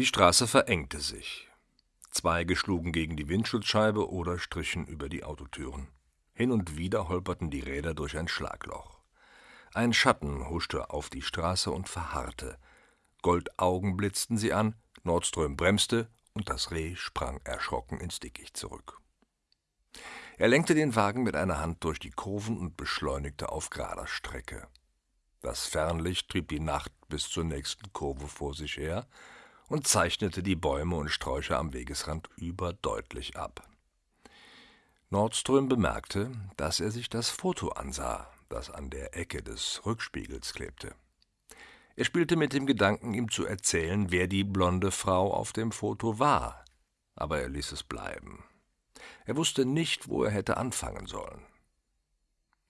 Die Straße verengte sich. Zweige schlugen gegen die Windschutzscheibe oder strichen über die Autotüren. Hin und wieder holperten die Räder durch ein Schlagloch. Ein Schatten huschte auf die Straße und verharrte. Goldaugen blitzten sie an, Nordström bremste und das Reh sprang erschrocken ins Dickicht zurück. Er lenkte den Wagen mit einer Hand durch die Kurven und beschleunigte auf gerader Strecke. Das Fernlicht trieb die Nacht bis zur nächsten Kurve vor sich her und zeichnete die Bäume und Sträucher am Wegesrand überdeutlich ab. Nordström bemerkte, dass er sich das Foto ansah, das an der Ecke des Rückspiegels klebte. Er spielte mit dem Gedanken, ihm zu erzählen, wer die blonde Frau auf dem Foto war, aber er ließ es bleiben. Er wusste nicht, wo er hätte anfangen sollen.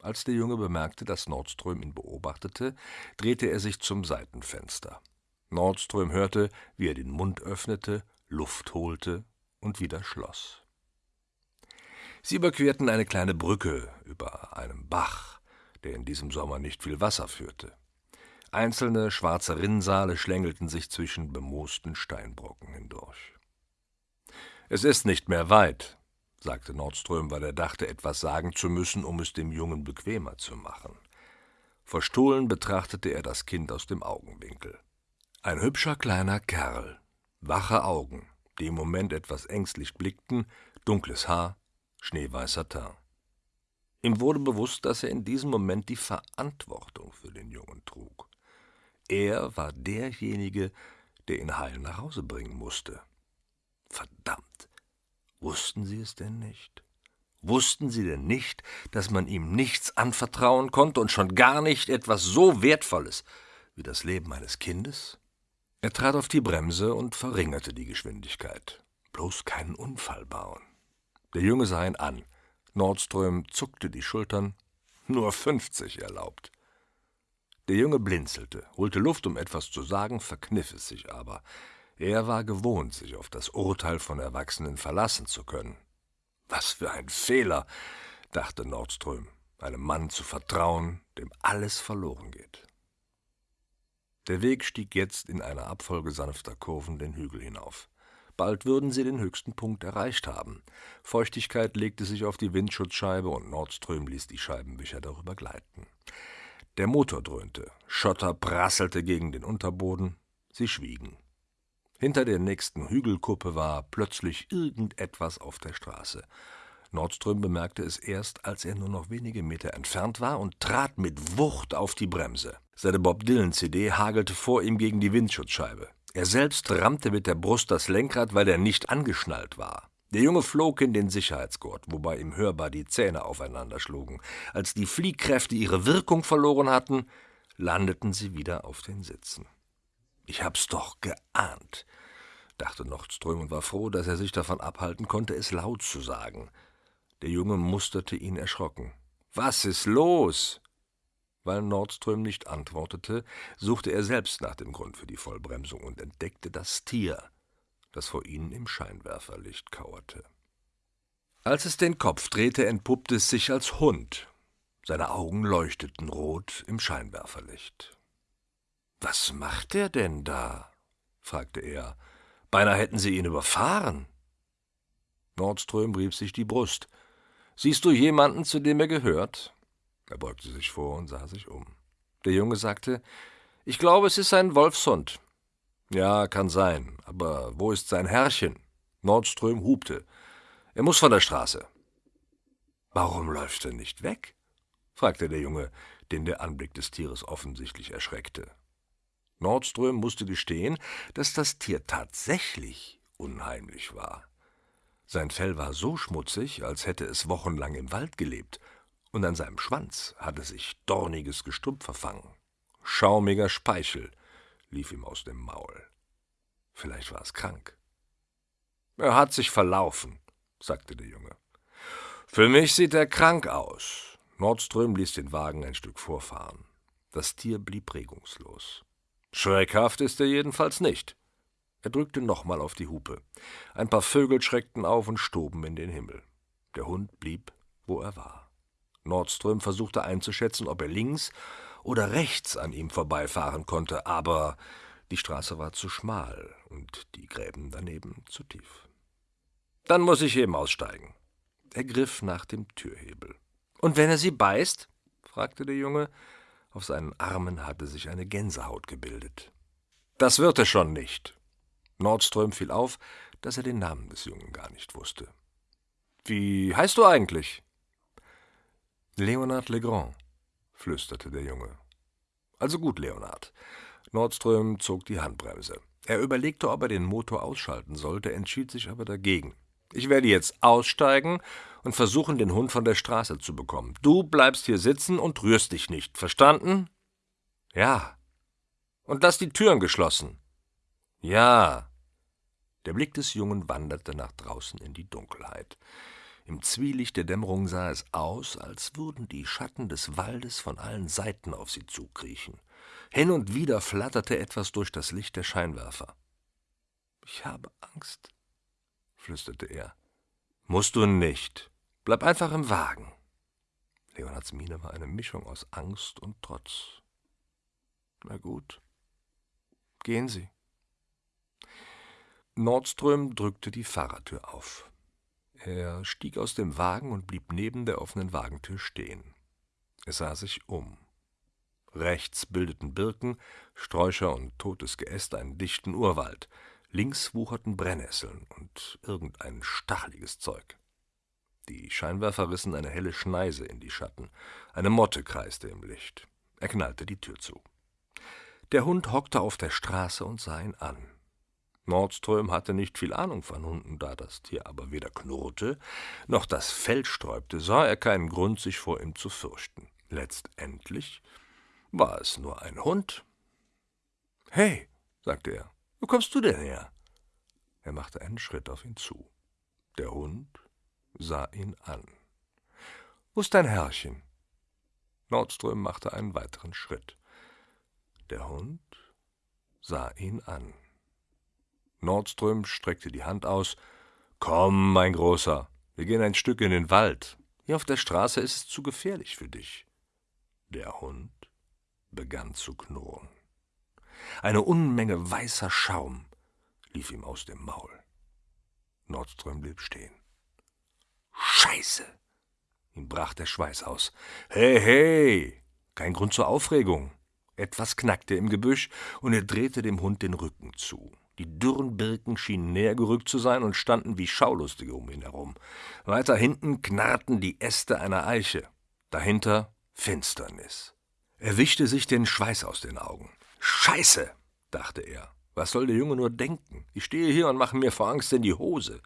Als der Junge bemerkte, dass Nordström ihn beobachtete, drehte er sich zum Seitenfenster. Nordström hörte, wie er den Mund öffnete, Luft holte und wieder schloss. Sie überquerten eine kleine Brücke über einem Bach, der in diesem Sommer nicht viel Wasser führte. Einzelne schwarze Rinnsale schlängelten sich zwischen bemoosten Steinbrocken hindurch. Es ist nicht mehr weit, sagte Nordström, weil er dachte, etwas sagen zu müssen, um es dem Jungen bequemer zu machen. Verstohlen betrachtete er das Kind aus dem Augenwinkel. Ein hübscher kleiner Kerl, wache Augen, die im Moment etwas ängstlich blickten, dunkles Haar, schneeweißer Teint. Ihm wurde bewusst, dass er in diesem Moment die Verantwortung für den Jungen trug. Er war derjenige, der ihn heil nach Hause bringen musste. Verdammt, wussten Sie es denn nicht? Wussten Sie denn nicht, dass man ihm nichts anvertrauen konnte und schon gar nicht etwas so Wertvolles wie das Leben eines Kindes? Er trat auf die Bremse und verringerte die Geschwindigkeit. Bloß keinen Unfall bauen. Der Junge sah ihn an. Nordström zuckte die Schultern. Nur fünfzig erlaubt. Der Junge blinzelte, holte Luft, um etwas zu sagen, verkniff es sich aber. Er war gewohnt, sich auf das Urteil von Erwachsenen verlassen zu können. Was für ein Fehler, dachte Nordström, einem Mann zu vertrauen, dem alles verloren geht. Der Weg stieg jetzt in einer Abfolge sanfter Kurven den Hügel hinauf. Bald würden sie den höchsten Punkt erreicht haben. Feuchtigkeit legte sich auf die Windschutzscheibe und Nordström ließ die Scheibenwischer darüber gleiten. Der Motor dröhnte, Schotter prasselte gegen den Unterboden, sie schwiegen. Hinter der nächsten Hügelkuppe war plötzlich irgendetwas auf der Straße. Nordström bemerkte es erst, als er nur noch wenige Meter entfernt war und trat mit Wucht auf die Bremse. Seine Bob Dylan-CD hagelte vor ihm gegen die Windschutzscheibe. Er selbst rammte mit der Brust das Lenkrad, weil er nicht angeschnallt war. Der Junge flog in den Sicherheitsgurt, wobei ihm hörbar die Zähne aufeinander schlugen. Als die Fliehkräfte ihre Wirkung verloren hatten, landeten sie wieder auf den Sitzen. Ich hab's doch geahnt, dachte Nordström und war froh, dass er sich davon abhalten konnte, es laut zu sagen. Der Junge musterte ihn erschrocken. Was ist los? Weil Nordström nicht antwortete, suchte er selbst nach dem Grund für die Vollbremsung und entdeckte das Tier, das vor ihnen im Scheinwerferlicht kauerte. Als es den Kopf drehte, entpuppte es sich als Hund. Seine Augen leuchteten rot im Scheinwerferlicht. Was macht er denn da? fragte er. Beinahe hätten sie ihn überfahren. Nordström rieb sich die Brust. Siehst du jemanden, zu dem er gehört? Er beugte sich vor und sah sich um. Der Junge sagte, ich glaube, es ist ein Wolfshund. Ja, kann sein, aber wo ist sein Herrchen? Nordström hubte. Er muss von der Straße. Warum läuft er nicht weg? fragte der Junge, den der Anblick des Tieres offensichtlich erschreckte. Nordström musste gestehen, dass das Tier tatsächlich unheimlich war. Sein Fell war so schmutzig, als hätte es wochenlang im Wald gelebt, und an seinem Schwanz hatte sich dorniges Gestrüpp verfangen. Schaumiger Speichel lief ihm aus dem Maul. Vielleicht war es krank. Er hat sich verlaufen, sagte der Junge. Für mich sieht er krank aus. Nordström ließ den Wagen ein Stück vorfahren. Das Tier blieb regungslos. Schreckhaft ist er jedenfalls nicht. Er drückte nochmal auf die Hupe. Ein paar Vögel schreckten auf und stoben in den Himmel. Der Hund blieb, wo er war. Nordström versuchte einzuschätzen, ob er links oder rechts an ihm vorbeifahren konnte, aber Die Straße war zu schmal und die Gräben daneben zu tief. Dann muss ich eben aussteigen. Er griff nach dem Türhebel. Und wenn er Sie beißt? fragte der Junge. Auf seinen Armen hatte sich eine Gänsehaut gebildet. Das wird er schon nicht. Nordström fiel auf, dass er den Namen des Jungen gar nicht wusste. Wie heißt du eigentlich? Leonard Legrand, flüsterte der Junge. Also gut, Leonard. Nordström zog die Handbremse. Er überlegte, ob er den Motor ausschalten sollte, entschied sich aber dagegen. Ich werde jetzt aussteigen und versuchen, den Hund von der Straße zu bekommen. Du bleibst hier sitzen und rührst dich nicht. Verstanden? Ja. Und lass die Türen geschlossen. Ja. Der Blick des Jungen wanderte nach draußen in die Dunkelheit. Im Zwielicht der Dämmerung sah es aus, als würden die Schatten des Waldes von allen Seiten auf sie zukriechen. Hin und wieder flatterte etwas durch das Licht der Scheinwerfer. Ich habe Angst, flüsterte er. Musst du nicht. Bleib einfach im Wagen. Leonards Miene war eine Mischung aus Angst und Trotz. Na gut. Gehen Sie. Nordström drückte die Fahrertür auf. Er stieg aus dem Wagen und blieb neben der offenen Wagentür stehen. Er sah sich um. Rechts bildeten Birken, Sträucher und totes Geäst einen dichten Urwald. Links wucherten Brennnesseln und irgendein stacheliges Zeug. Die Scheinwerfer rissen eine helle Schneise in die Schatten. Eine Motte kreiste im Licht. Er knallte die Tür zu. Der Hund hockte auf der Straße und sah ihn an. Nordström hatte nicht viel Ahnung von Hunden, da das Tier aber weder knurrte noch das Fell sträubte, sah er keinen Grund, sich vor ihm zu fürchten. Letztendlich war es nur ein Hund. Hey, sagte er, wo kommst du denn her? Er machte einen Schritt auf ihn zu. Der Hund sah ihn an. Wo ist dein Herrchen? Nordström machte einen weiteren Schritt. Der Hund sah ihn an. Nordström streckte die Hand aus. Komm, mein Großer, wir gehen ein Stück in den Wald. Hier auf der Straße ist es zu gefährlich für dich. Der Hund begann zu knurren. Eine Unmenge weißer Schaum lief ihm aus dem Maul. Nordström blieb stehen. Scheiße! Ihm brach der Schweiß aus. Hey, hey! Kein Grund zur Aufregung. Etwas knackte im Gebüsch, und er drehte dem Hund den Rücken zu. Die dürren Birken schienen näher gerückt zu sein und standen wie Schaulustige um ihn herum. Weiter hinten knarrten die Äste einer Eiche. Dahinter Finsternis. Er wischte sich den Schweiß aus den Augen. Scheiße, dachte er. Was soll der Junge nur denken? Ich stehe hier und mache mir vor Angst in die Hose.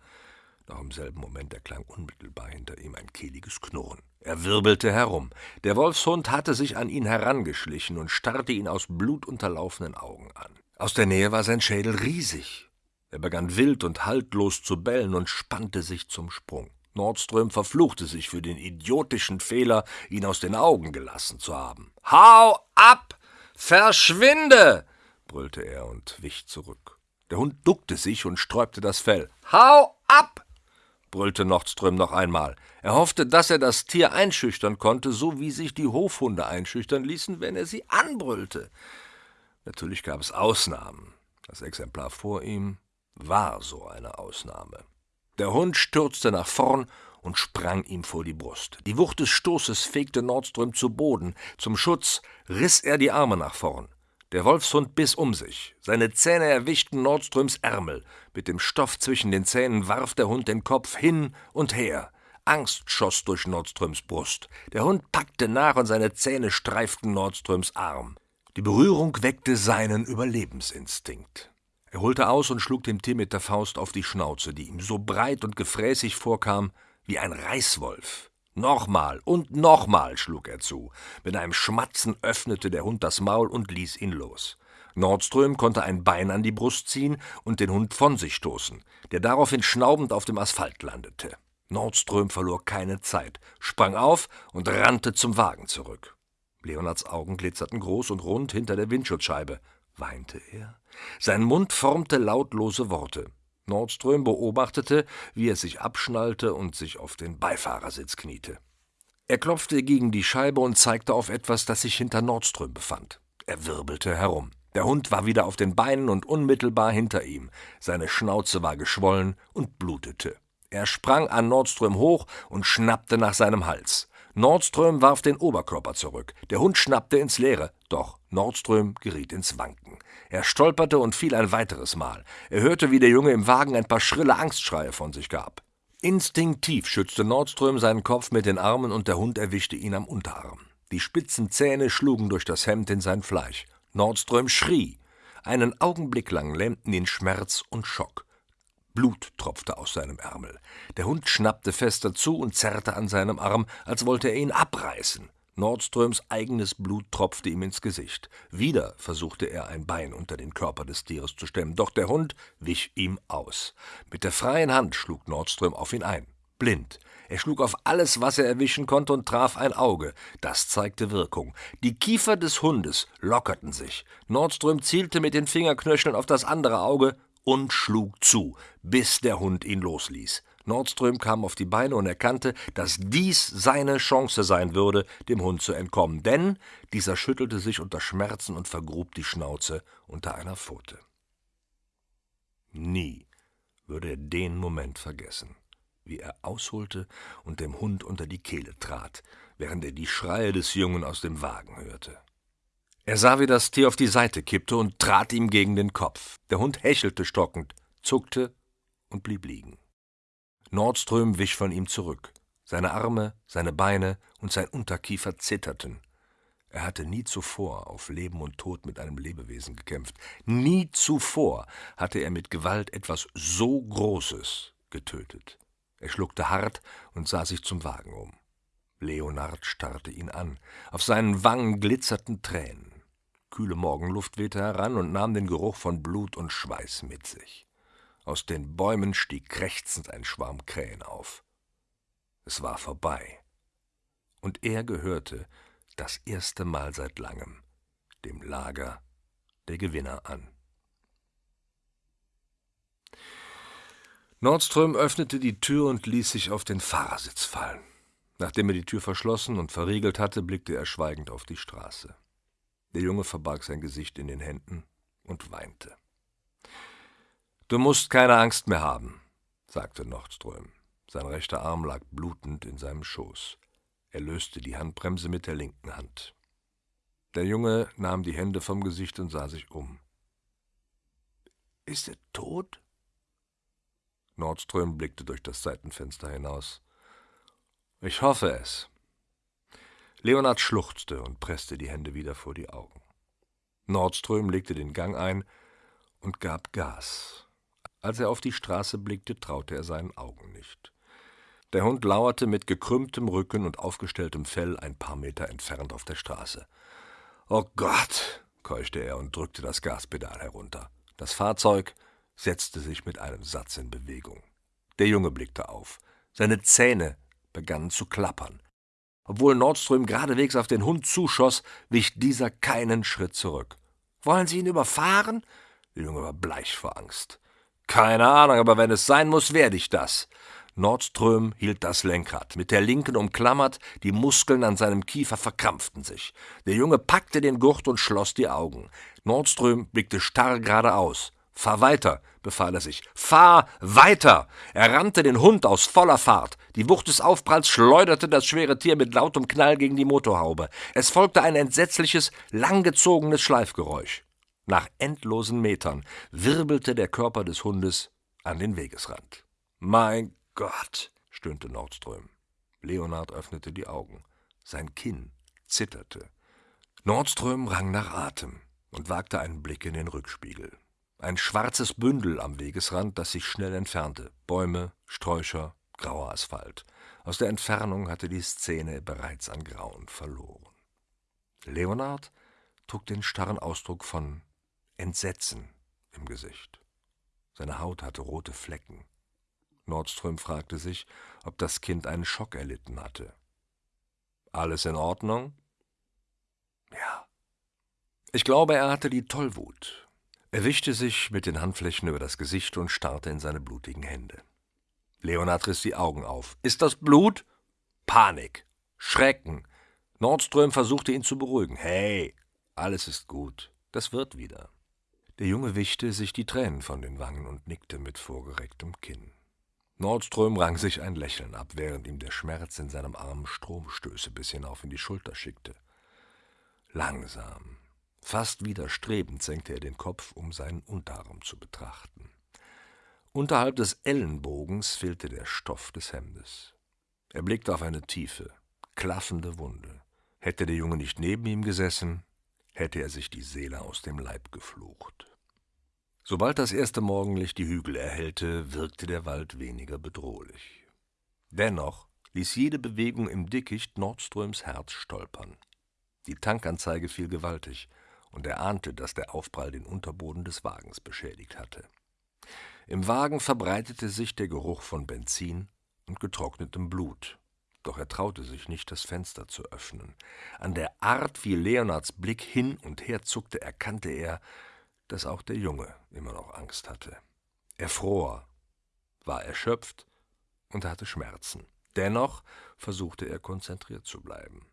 Noch im selben Moment erklang unmittelbar hinter ihm ein kehliges Knurren. Er wirbelte herum. Der Wolfshund hatte sich an ihn herangeschlichen und starrte ihn aus blutunterlaufenen Augen an. Aus der Nähe war sein Schädel riesig. Er begann wild und haltlos zu bellen und spannte sich zum Sprung. Nordström verfluchte sich für den idiotischen Fehler, ihn aus den Augen gelassen zu haben. Hau ab! Verschwinde! brüllte er und wich zurück. Der Hund duckte sich und sträubte das Fell. Hau ab! brüllte Nordström noch einmal. Er hoffte, dass er das Tier einschüchtern konnte, so wie sich die Hofhunde einschüchtern ließen, wenn er sie anbrüllte. Natürlich gab es Ausnahmen. Das Exemplar vor ihm war so eine Ausnahme. Der Hund stürzte nach vorn und sprang ihm vor die Brust. Die Wucht des Stoßes fegte Nordström zu Boden. Zum Schutz riss er die Arme nach vorn. Der Wolfshund biss um sich. Seine Zähne erwischten Nordströms Ärmel. Mit dem Stoff zwischen den Zähnen warf der Hund den Kopf hin und her. Angst schoss durch Nordströms Brust. Der Hund packte nach und seine Zähne streiften Nordströms Arm. Die Berührung weckte seinen Überlebensinstinkt. Er holte aus und schlug dem Tier mit der Faust auf die Schnauze, die ihm so breit und gefräßig vorkam wie ein Reißwolf. Nochmal und nochmal schlug er zu. Mit einem Schmatzen öffnete der Hund das Maul und ließ ihn los. Nordström konnte ein Bein an die Brust ziehen und den Hund von sich stoßen, der daraufhin schnaubend auf dem Asphalt landete. Nordström verlor keine Zeit, sprang auf und rannte zum Wagen zurück. Leonards Augen glitzerten groß und rund hinter der Windschutzscheibe. Weinte er? Sein Mund formte lautlose Worte. Nordström beobachtete, wie er sich abschnallte und sich auf den Beifahrersitz kniete. Er klopfte gegen die Scheibe und zeigte auf etwas, das sich hinter Nordström befand. Er wirbelte herum. Der Hund war wieder auf den Beinen und unmittelbar hinter ihm. Seine Schnauze war geschwollen und blutete. Er sprang an Nordström hoch und schnappte nach seinem Hals. Nordström warf den Oberkörper zurück. Der Hund schnappte ins Leere, doch Nordström geriet ins Wanken. Er stolperte und fiel ein weiteres Mal. Er hörte, wie der Junge im Wagen ein paar schrille Angstschreie von sich gab. Instinktiv schützte Nordström seinen Kopf mit den Armen und der Hund erwischte ihn am Unterarm. Die spitzen Zähne schlugen durch das Hemd in sein Fleisch. Nordström schrie. Einen Augenblick lang lähmten ihn Schmerz und Schock. Blut tropfte aus seinem Ärmel. Der Hund schnappte fester zu und zerrte an seinem Arm, als wollte er ihn abreißen. Nordströms eigenes Blut tropfte ihm ins Gesicht. Wieder versuchte er ein Bein unter den Körper des Tieres zu stemmen, doch der Hund wich ihm aus. Mit der freien Hand schlug Nordström auf ihn ein. Blind. Er schlug auf alles, was er erwischen konnte, und traf ein Auge. Das zeigte Wirkung. Die Kiefer des Hundes lockerten sich. Nordström zielte mit den Fingerknöcheln auf das andere Auge und schlug zu, bis der Hund ihn losließ. Nordström kam auf die Beine und erkannte, dass dies seine Chance sein würde, dem Hund zu entkommen, denn dieser schüttelte sich unter Schmerzen und vergrub die Schnauze unter einer Pfote. Nie würde er den Moment vergessen, wie er ausholte und dem Hund unter die Kehle trat, während er die Schreie des Jungen aus dem Wagen hörte. Er sah, wie das Tier auf die Seite kippte und trat ihm gegen den Kopf. Der Hund hechelte stockend, zuckte und blieb liegen. Nordström wich von ihm zurück. Seine Arme, seine Beine und sein Unterkiefer zitterten. Er hatte nie zuvor auf Leben und Tod mit einem Lebewesen gekämpft. Nie zuvor hatte er mit Gewalt etwas so Großes getötet. Er schluckte hart und sah sich zum Wagen um. Leonard starrte ihn an. Auf seinen Wangen glitzerten Tränen kühle Morgenluft wehte heran und nahm den Geruch von Blut und Schweiß mit sich. Aus den Bäumen stieg krächzend ein Schwarm Krähen auf. Es war vorbei. Und er gehörte das erste Mal seit langem dem Lager der Gewinner an. Nordström öffnete die Tür und ließ sich auf den Fahrersitz fallen. Nachdem er die Tür verschlossen und verriegelt hatte, blickte er schweigend auf die Straße. Der Junge verbarg sein Gesicht in den Händen und weinte. Du musst keine Angst mehr haben, sagte Nordström. Sein rechter Arm lag blutend in seinem Schoß. Er löste die Handbremse mit der linken Hand. Der Junge nahm die Hände vom Gesicht und sah sich um. Ist er tot? Nordström blickte durch das Seitenfenster hinaus. Ich hoffe es. Leonard schluchzte und presste die Hände wieder vor die Augen. Nordström legte den Gang ein und gab Gas. Als er auf die Straße blickte, traute er seinen Augen nicht. Der Hund lauerte mit gekrümmtem Rücken und aufgestelltem Fell ein paar Meter entfernt auf der Straße. Oh Gott, keuchte er und drückte das Gaspedal herunter. Das Fahrzeug setzte sich mit einem Satz in Bewegung. Der Junge blickte auf. Seine Zähne begannen zu klappern. Obwohl Nordström geradewegs auf den Hund zuschoss, wich dieser keinen Schritt zurück. Wollen Sie ihn überfahren? Der Junge war bleich vor Angst. Keine Ahnung, aber wenn es sein muss, werde ich das. Nordström hielt das Lenkrad, mit der linken umklammert, die Muskeln an seinem Kiefer verkrampften sich. Der Junge packte den Gurt und schloss die Augen. Nordström blickte starr geradeaus. Fahr weiter, befahl er sich. Fahr weiter! Er rannte den Hund aus voller Fahrt. Die Wucht des Aufpralls schleuderte das schwere Tier mit lautem Knall gegen die Motorhaube. Es folgte ein entsetzliches, langgezogenes Schleifgeräusch. Nach endlosen Metern wirbelte der Körper des Hundes an den Wegesrand. Mein Gott, stöhnte Nordström. Leonard öffnete die Augen. Sein Kinn zitterte. Nordström rang nach Atem und wagte einen Blick in den Rückspiegel. Ein schwarzes Bündel am Wegesrand, das sich schnell entfernte. Bäume, Sträucher, grauer Asphalt. Aus der Entfernung hatte die Szene bereits an Grauen verloren. Leonard trug den starren Ausdruck von Entsetzen im Gesicht. Seine Haut hatte rote Flecken. Nordström fragte sich, ob das Kind einen Schock erlitten hatte. Alles in Ordnung? Ja. Ich glaube, er hatte die Tollwut, er wischte sich mit den Handflächen über das Gesicht und starrte in seine blutigen Hände. Leonard riss die Augen auf. Ist das Blut? Panik. Schrecken. Nordström versuchte ihn zu beruhigen. Hey, alles ist gut. Das wird wieder. Der Junge wischte sich die Tränen von den Wangen und nickte mit vorgerecktem Kinn. Nordström rang sich ein Lächeln ab, während ihm der Schmerz in seinem Arm Stromstöße bis hinauf in die Schulter schickte. Langsam, fast widerstrebend senkte er den Kopf, um seinen Unterarm zu betrachten. Unterhalb des Ellenbogens fehlte der Stoff des Hemdes. Er blickte auf eine tiefe, klaffende Wunde. Hätte der Junge nicht neben ihm gesessen, hätte er sich die Seele aus dem Leib geflucht. Sobald das erste Morgenlicht die Hügel erhellte, wirkte der Wald weniger bedrohlich. Dennoch ließ jede Bewegung im Dickicht Nordströms Herz stolpern. Die Tankanzeige fiel gewaltig, und er ahnte, dass der Aufprall den Unterboden des Wagens beschädigt hatte. Im Wagen verbreitete sich der Geruch von Benzin und getrocknetem Blut, doch er traute sich nicht, das Fenster zu öffnen. An der Art, wie Leonards Blick hin und her zuckte, erkannte er, dass auch der Junge immer noch Angst hatte. Er fror, war erschöpft und hatte Schmerzen. Dennoch versuchte er konzentriert zu bleiben.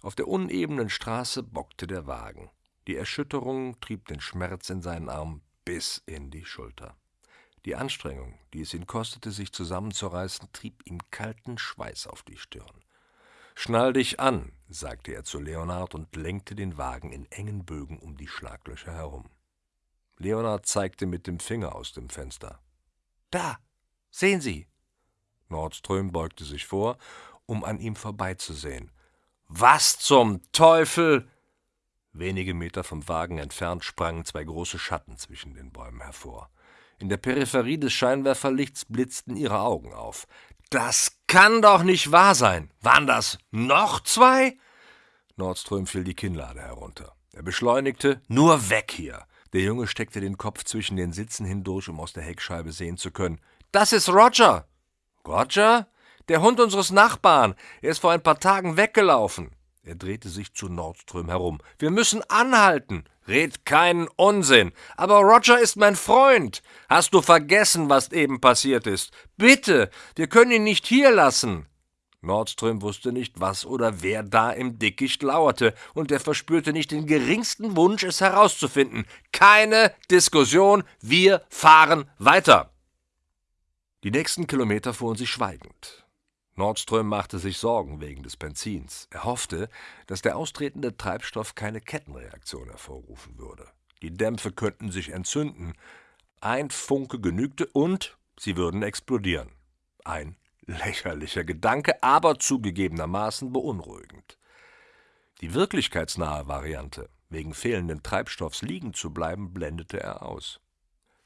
Auf der unebenen Straße bockte der Wagen. Die Erschütterung trieb den Schmerz in seinen Arm bis in die Schulter. Die Anstrengung, die es ihn kostete, sich zusammenzureißen, trieb ihm kalten Schweiß auf die Stirn. Schnall dich an, sagte er zu Leonard und lenkte den Wagen in engen Bögen um die Schlaglöcher herum. Leonard zeigte mit dem Finger aus dem Fenster. Da, sehen Sie! Nordström beugte sich vor, um an ihm vorbeizusehen. Was zum Teufel! Wenige Meter vom Wagen entfernt sprangen zwei große Schatten zwischen den Bäumen hervor. In der Peripherie des Scheinwerferlichts blitzten ihre Augen auf. Das kann doch nicht wahr sein! Waren das noch zwei? Nordström fiel die Kinnlade herunter. Er beschleunigte. Nur weg hier! Der Junge steckte den Kopf zwischen den Sitzen hindurch, um aus der Heckscheibe sehen zu können. Das ist Roger! Roger? Der Hund unseres Nachbarn. Er ist vor ein paar Tagen weggelaufen. Er drehte sich zu Nordström herum. Wir müssen anhalten. Red keinen Unsinn. Aber Roger ist mein Freund. Hast du vergessen, was eben passiert ist? Bitte, wir können ihn nicht hier lassen. Nordström wusste nicht, was oder wer da im Dickicht lauerte, und er verspürte nicht den geringsten Wunsch, es herauszufinden. Keine Diskussion, wir fahren weiter. Die nächsten Kilometer fuhren sie schweigend. Nordström machte sich Sorgen wegen des Benzins. Er hoffte, dass der austretende Treibstoff keine Kettenreaktion hervorrufen würde. Die Dämpfe könnten sich entzünden. Ein Funke genügte und sie würden explodieren. Ein Lächerlicher Gedanke, aber zugegebenermaßen beunruhigend. Die wirklichkeitsnahe Variante, wegen fehlenden Treibstoffs liegen zu bleiben, blendete er aus.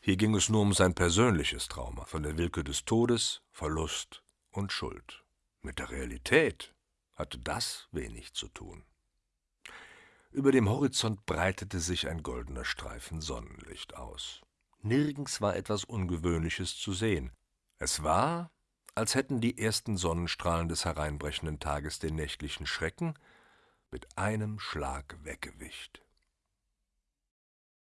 Hier ging es nur um sein persönliches Trauma, von der Willkür des Todes, Verlust und Schuld. Mit der Realität hatte das wenig zu tun. Über dem Horizont breitete sich ein goldener Streifen Sonnenlicht aus. Nirgends war etwas Ungewöhnliches zu sehen. Es war, als hätten die ersten Sonnenstrahlen des hereinbrechenden Tages den nächtlichen Schrecken mit einem Schlag weggewischt.